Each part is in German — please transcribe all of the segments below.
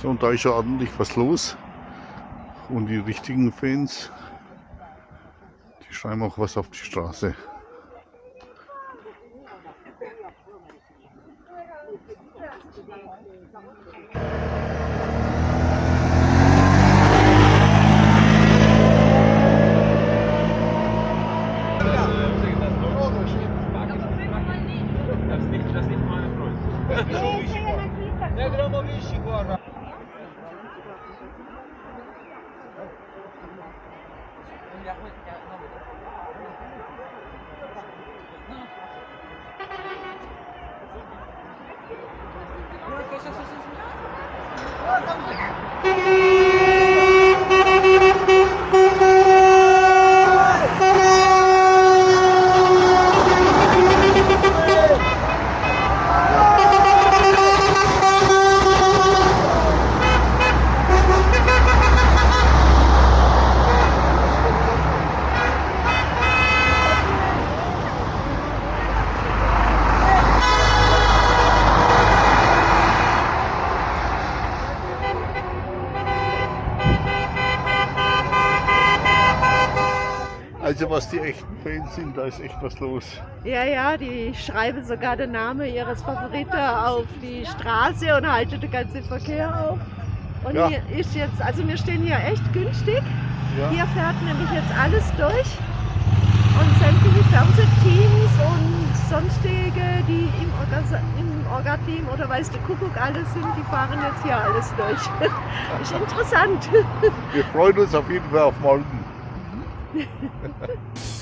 So, und da ist ja ordentlich was los. Und die richtigen Fans, die schreiben auch was auf die Straße. Sind, da ist echt was los. Ja, ja, die schreiben sogar den Namen ihres Favoriten auf die Straße und halten den ganzen Verkehr auf. Und Ja. hier ist jetzt, also wir stehen hier echt günstig. Ja. Hier fährt nämlich jetzt alles durch. Und sämtliche Fernsehteams und sonstige, die im, Orga im Orga-Team oder weiß der Kuckuck alles sind, die fahren jetzt hier alles durch. ist interessant. Wir freuen uns auf jeden Fall auf morgen.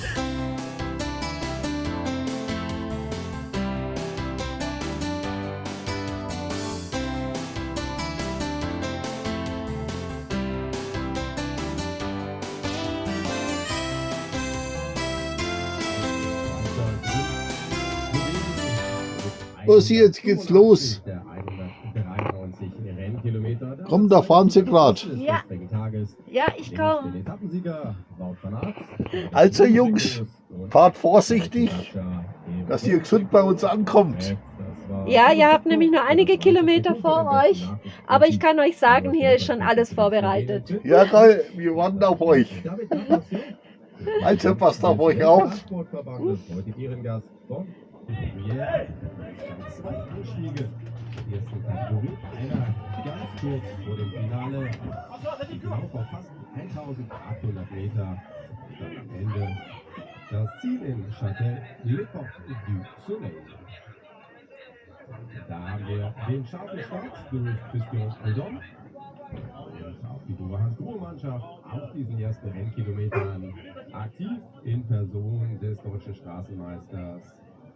Los, jetzt geht's los. Komm, da fahren sie gerade. Ja. Ja, ich komme. Also Jungs, fahrt vorsichtig, dass ihr gesund bei uns ankommt. Ja, ihr habt nämlich nur einige Kilometer vor euch, aber ich kann euch sagen, hier ist schon alles vorbereitet. Ja, toll, wir warten auf euch. Also passt auf euch auf. Ganz kurz vor dem Finale. Genau vor fast 1800 Meter. Am Ende das Ziel in Châtel Le Port du Soleil. Da haben wir den scharfen Start durch Christian Odom. Und auch die Boas Mannschaft auf diesen ersten Rennkilometern aktiv in Person des deutschen Straßenmeisters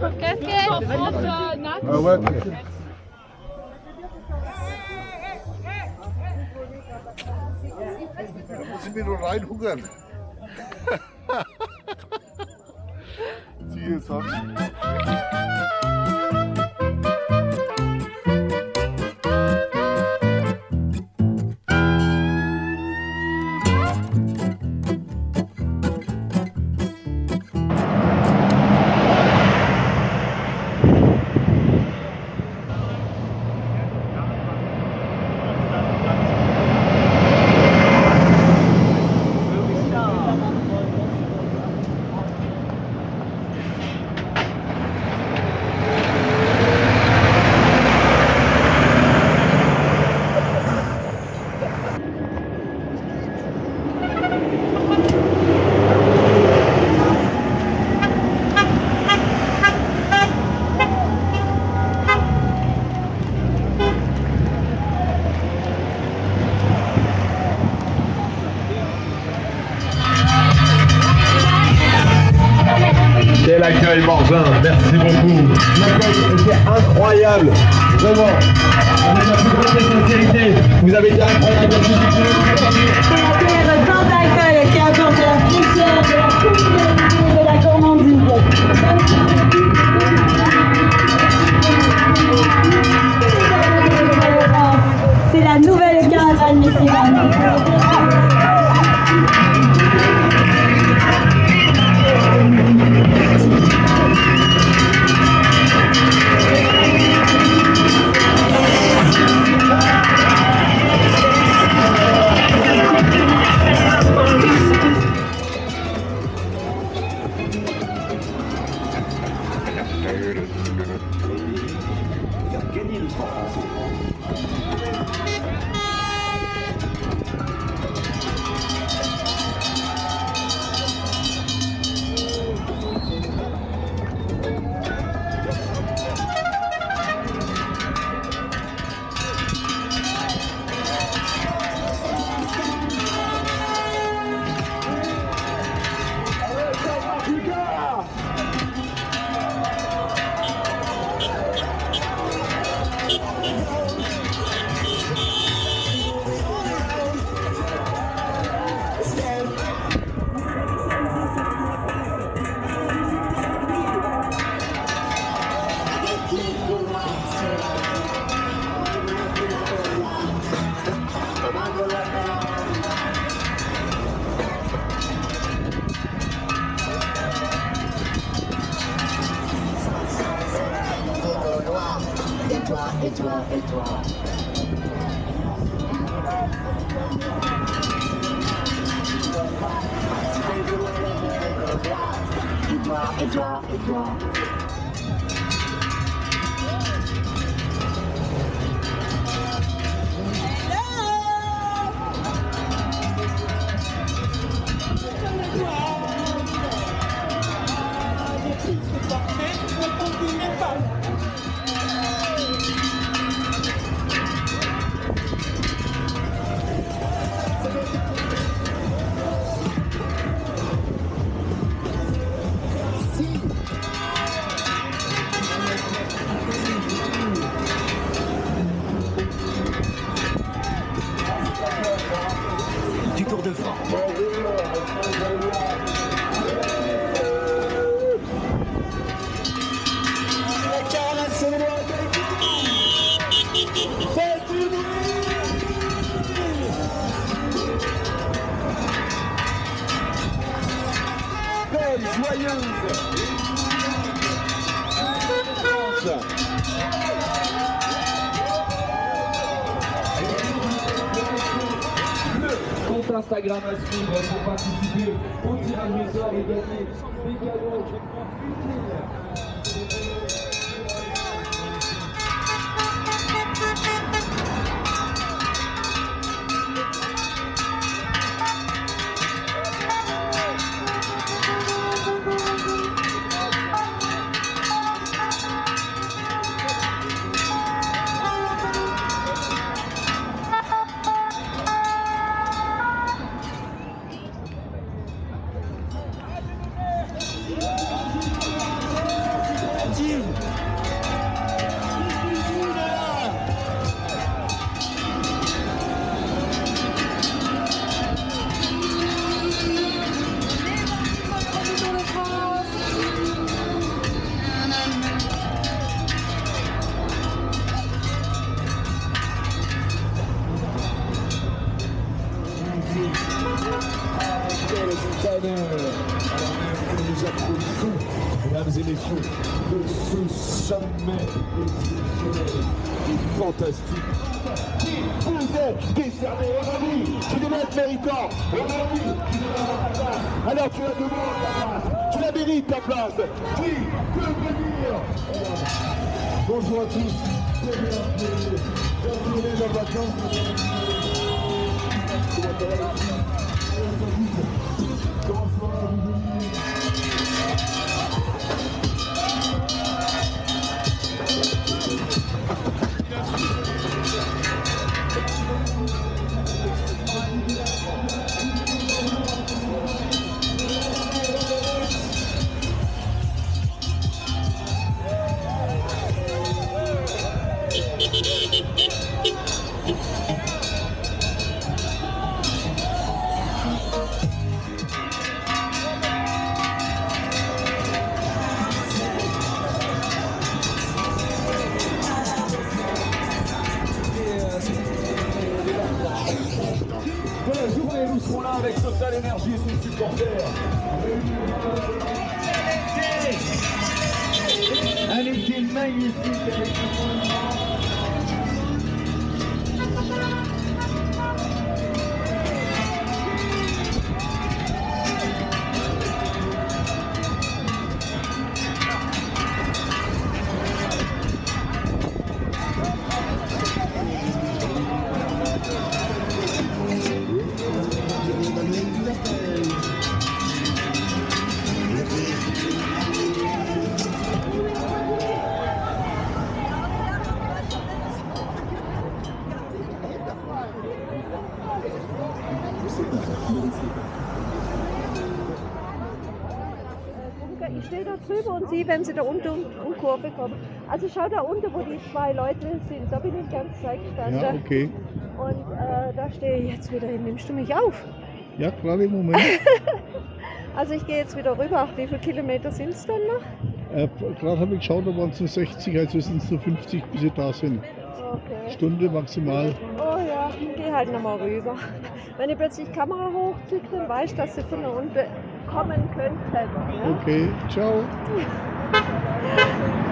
ouais. Da muss ich mir nur reinhungern. Siehe Sonne. L'accueil était incroyable. Vraiment, la plus grande sincérité, vous avez été incroyable. C'est la nouvelle caravane, messieurs toi, et toi. Et toi, et toi, et toi. Mesdames et messieurs, de ce sommet exceptionnel et fantastique qui vous est décerné aujourd'hui, tu devais être méritant, aujourd'hui, tu devais ta place, alors tu la demandes ta place, tu la mérites ta place, qui peut venir. Bonjour à tous, bienvenue dans vacances. Eu sou sehe, wenn sie da unten um, um Kurve kommen. Also schau da unten, wo die zwei Leute sind. Da bin ich die ganze Zeit gestanden. Ja, okay. Und äh, da stehe ich jetzt wieder hin. Nimmst du mich auf? Ja, gerade im Moment. Also ich gehe jetzt wieder rüber. Wie viele Kilometer sind es dann noch? Äh, gerade habe ich geschaut, da waren es nur 60, also sind es nur 50, bis sie da sind. Okay. Stunde maximal. Oh ja, ich gehe halt nochmal rüber. Wenn ihr plötzlich die Kamera hochklickt, dann weiß ich, dass sie von da unten kommen könnten. Ja? Okay, ciao.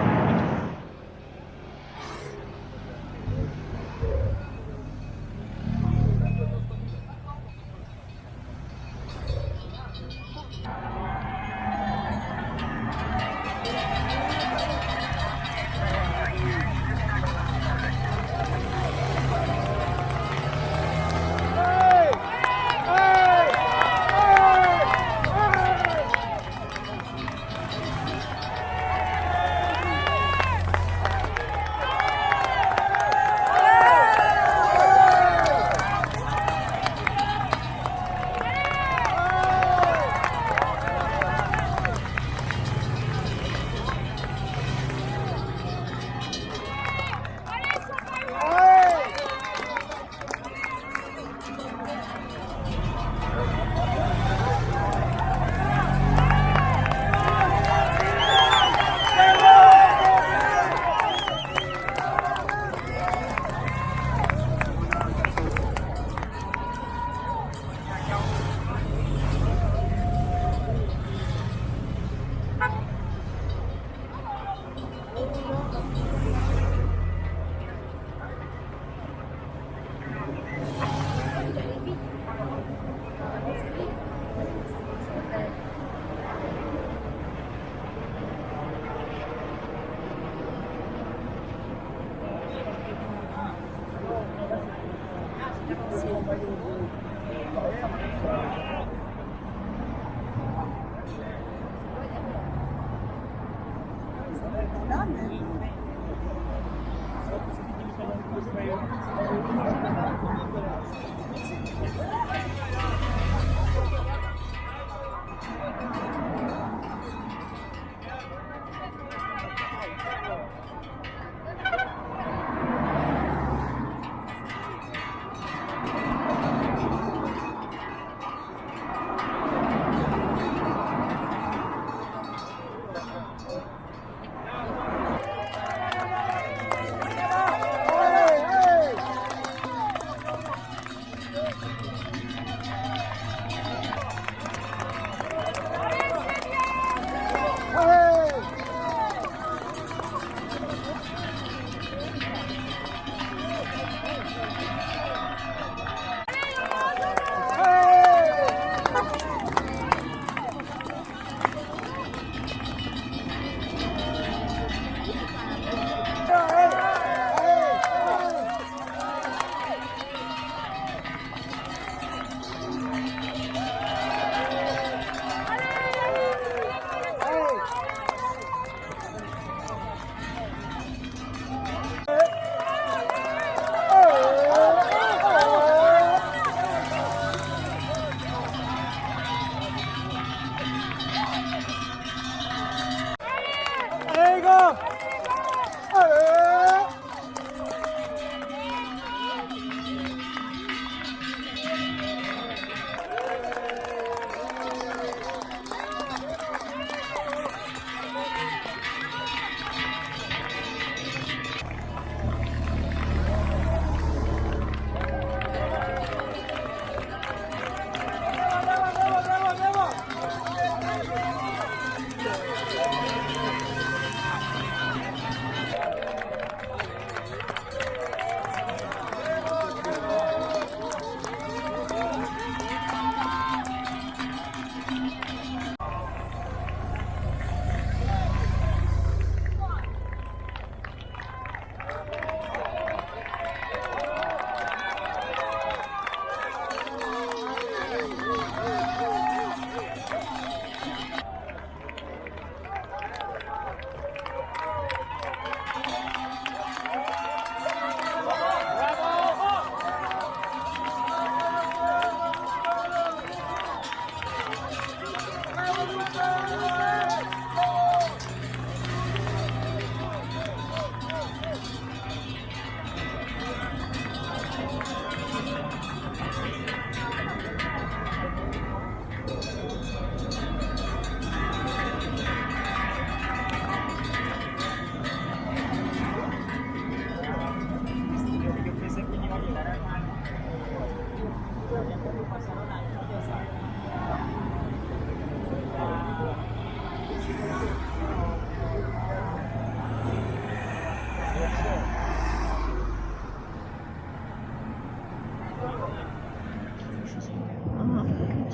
Sim.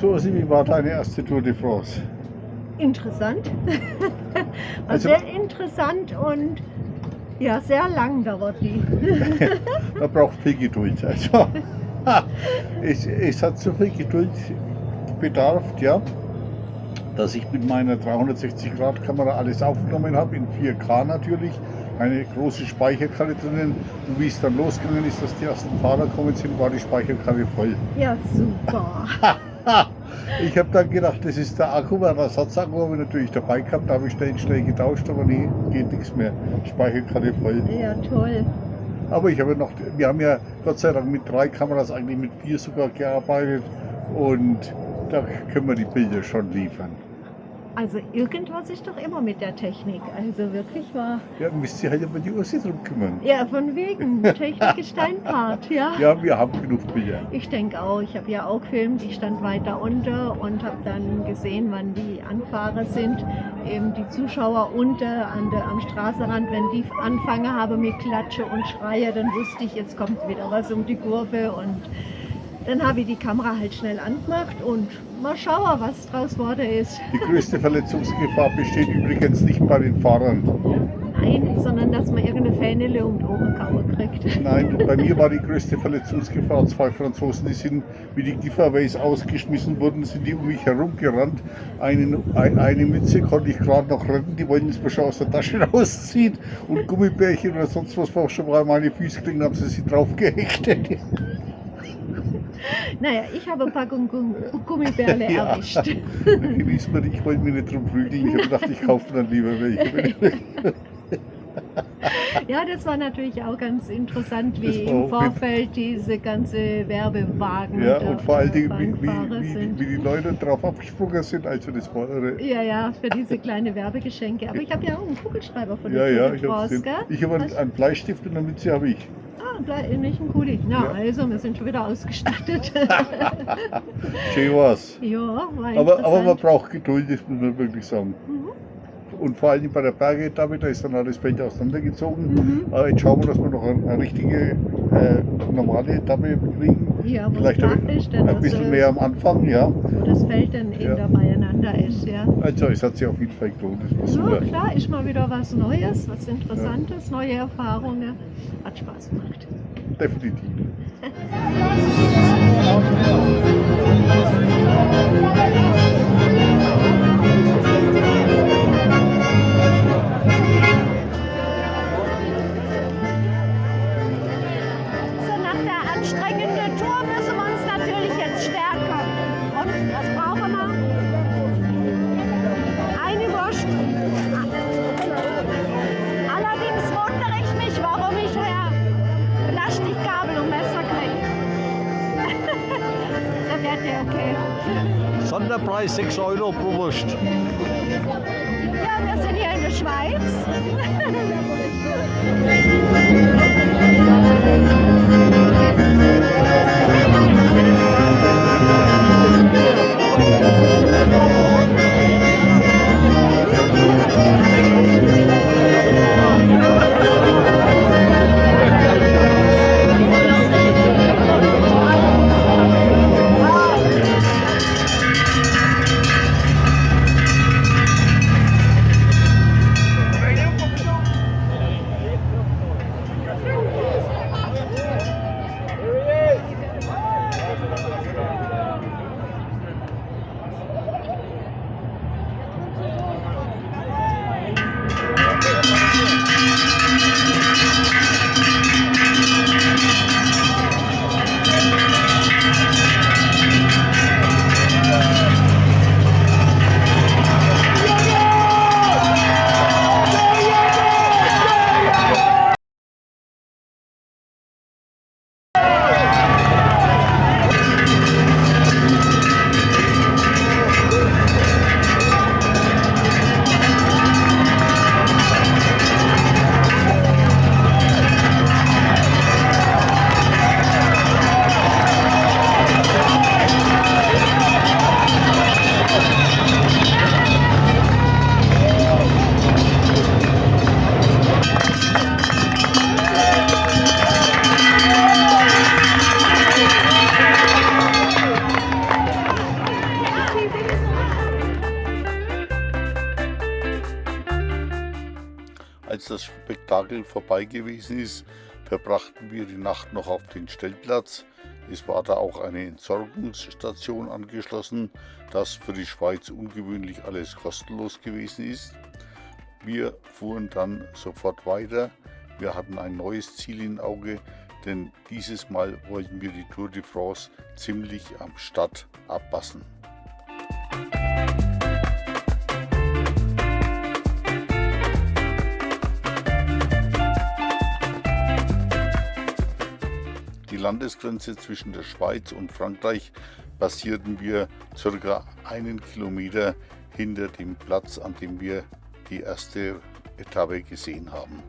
So, Simi, war deine erste Tour de France? Interessant. also, sehr interessant und ja, sehr lang dauert die. da braucht Piggy durch. Also. es, es hat so viel Geduld bedarf, ja, dass ich mit meiner 360-Grad-Kamera alles aufgenommen habe, in 4K natürlich, eine große Speicherkarte drinnen. Und wie es dann losgegangen ist, dass die ersten Fahrer gekommen sind, war die Speicherkarte voll. Ja, super. Ich habe dann gedacht, das ist der Akku, weil der Ersatzakku habe ich natürlich dabei gehabt, da habe ich schnell, schnell getauscht, aber nee, geht nichts mehr. Speicherkarte voll. Ja, toll. Aber ich habe noch, wir haben ja Gott sei Dank mit drei Kameras, eigentlich mit vier sogar gearbeitet und da können wir die Bilder schon liefern. Also irgendwas ist doch immer mit der Technik. Also wirklich wahr. Ja, müsst ihr halt über die Ursi drum kümmern. Ja, von wegen. Technik ist dein Part, ja. Ja, wir haben genug Bilder. Ich denke auch. Ich habe ja auch gefilmt. Ich stand weiter unter und habe dann gesehen, wann die Anfahrer sind. Eben die Zuschauer unter an der, am Straßenrand. Wenn die anfangen haben mit Klatsche und Schreie, dann wusste ich, jetzt kommt wieder was um die Kurve. Und dann habe ich die Kamera halt schnell angemacht und mal schauen, was draus geworden ist. Die größte Verletzungsgefahr besteht übrigens nicht bei den Fahrern. Nein, sondern dass man irgendeine Fähnele um die Oberkauer kriegt. Nein, bei mir war die größte Verletzungsgefahr zwei Franzosen, die sind wie die Giveaways ausgeschmissen wurden, sind die um mich herumgerannt. Einen, ein, eine Mütze konnte ich gerade noch retten, die wollten es mir schon aus der Tasche rausziehen und Gummibärchen oder sonst was war schon mal meine Füße kriegen, haben sie sie drauf gehechtet. Naja, ich habe Packung Gum Gummibärle Ja. erwischt. Ich wollte mir nicht drum prügeln, ich habe gedacht, ich kaufe dann lieber welche. Ja, das war natürlich auch ganz interessant, wie im Vorfeld diese ganze Werbewagen Ja, und vor allen Dingen, wie, wie, wie, die Leute drauf abgesprungen sind, also das war irre. Ja, ja, für diese kleine Werbegeschenke. Aber ich habe ja auch einen Kugelschreiber von Ja, der ja, Tour de ich habe France, gesehen. gell? Ich habe einen, einen Bleistift und eine Mütze habe ich. Ah, nicht ein Kuli. Na, Ja. also, wir sind schon wieder ausgestattet. Schön war's. ja, war Aber, aber man braucht Geduld, das muss man wirklich sagen. Mhm. Und vor allem bei der Bergetappe, da ist dann alles Feld auseinandergezogen. Mhm. Aber jetzt schauen wir, dass wir noch eine, eine richtige äh, normale Etappe kriegen. Ja, Vielleicht ein, ein bisschen also, mehr am Anfang, ja. wo das Feld dann eben Ja. da beieinander ist, ja. Also es hat sich auf jeden Fall gelohnt, das Ja, super. klar, ist mal wieder was Neues, was Interessantes, neue Erfahrungen. Hat Spaß gemacht. Definitiv. Sonderpreis 6 Euro pro Wurst. Ja, wir sind hier in der Schweiz. vorbei gewesen ist, verbrachten wir die Nacht noch auf den Stellplatz. Es war da auch eine Entsorgungsstation angeschlossen, das für die Schweiz ungewöhnlich alles kostenlos gewesen ist. Wir fuhren dann sofort weiter. Wir hatten ein neues Ziel im Auge, denn dieses Mal wollten wir die Tour de France ziemlich am Start abpassen. Landesgrenze zwischen der Schweiz und Frankreich passierten wir circa einen Kilometer hinter dem Platz, an dem wir die erste Etappe gesehen haben.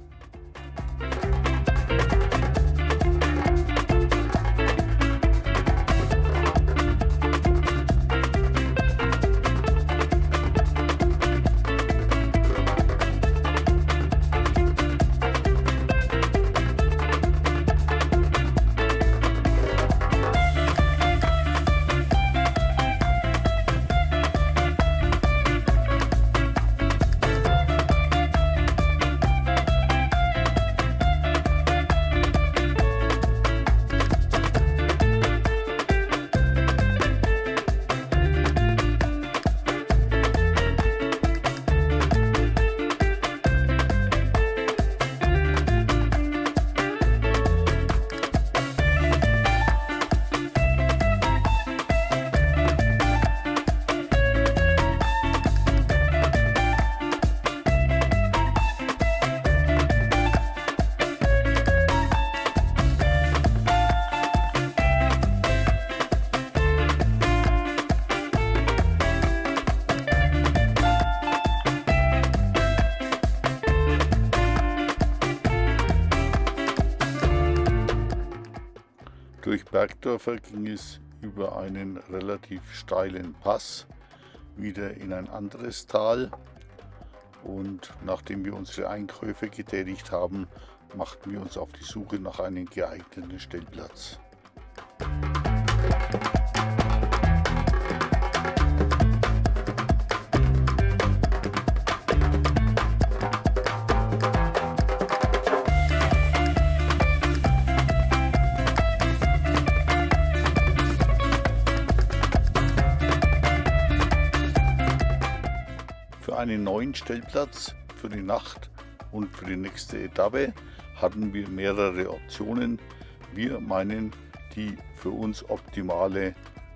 Durch Bergdörfer ging es über einen relativ steilen Pass wieder in ein anderes Tal und nachdem wir unsere Einkäufe getätigt haben, machten wir uns auf die Suche nach einem geeigneten Stellplatz. Einen neuen Stellplatz für die Nacht und für die nächste Etappe hatten wir mehrere Optionen. Wir meinen, die für uns optimale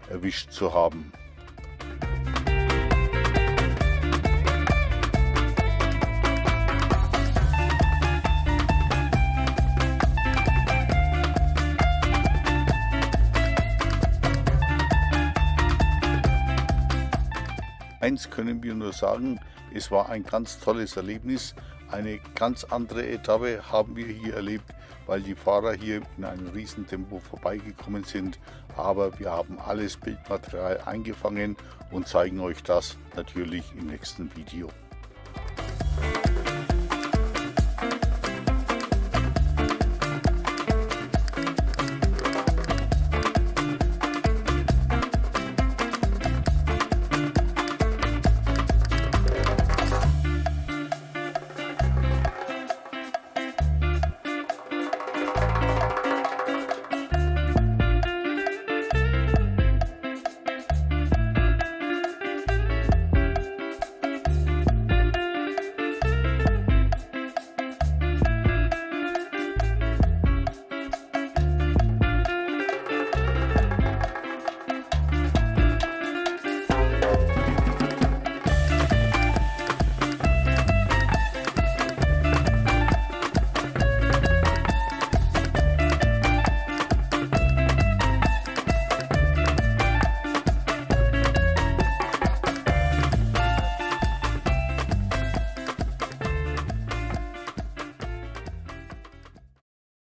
erwischt zu haben. Eins können wir nur sagen, es war ein ganz tolles Erlebnis. Eine ganz andere Etappe haben wir hier erlebt, weil die Fahrer hier in einem Riesentempo vorbeigekommen sind. Aber wir haben alles Bildmaterial eingefangen und zeigen euch das natürlich im nächsten Video.